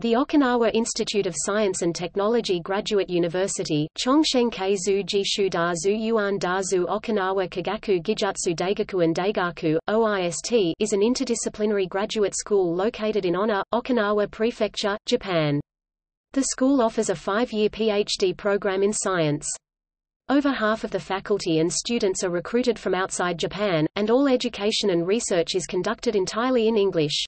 The Okinawa Institute of Science and Technology Graduate University Chongshenkai Zu Jishu Da Zu Yuan Da Zu Okinawa Kagaku Gijutsu Daigakuin Daigaku, OIST is an interdisciplinary graduate school located in Onna, Okinawa Prefecture, Japan. The school offers a five-year PhD program in science. Over half of the faculty and students are recruited from outside Japan, and all education and research is conducted entirely in English.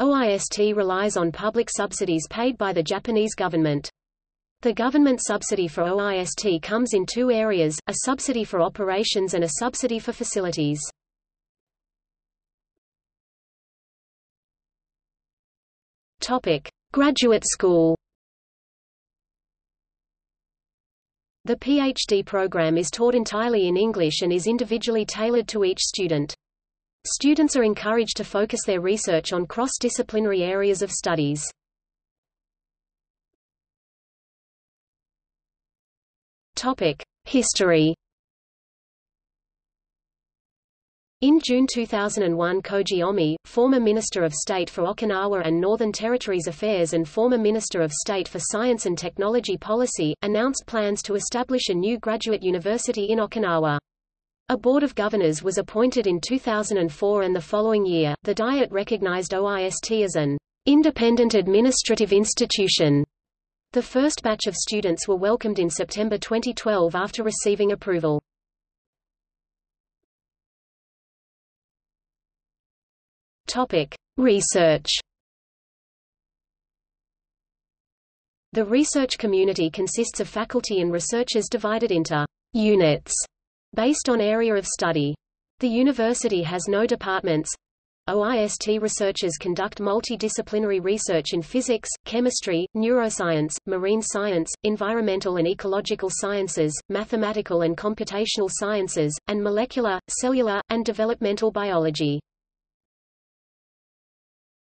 OIST relies on public subsidies paid by the Japanese government. The government subsidy for OIST comes in two areas, a subsidy for operations and a subsidy for facilities. Topic: Graduate School. The PhD program is taught entirely in English and is individually tailored to each student. Students are encouraged to focus their research on cross-disciplinary areas of studies. History. In June 2001 Koji Omi, former Minister of State for Okinawa and Northern Territories Affairs and former Minister of State for Science and Technology Policy, announced plans to establish a new graduate university in Okinawa. A board of governors was appointed in 2004 and the following year, the Diet recognized OIST as an independent administrative institution. The first batch of students were welcomed in September 2012 after receiving approval. Topic: Research. The research community consists of faculty and researchers divided into units Based on area of study. The university has no departments. OIST researchers conduct multidisciplinary research in physics, chemistry, neuroscience, marine science, environmental and ecological sciences, mathematical and computational sciences, and molecular, cellular, and developmental biology.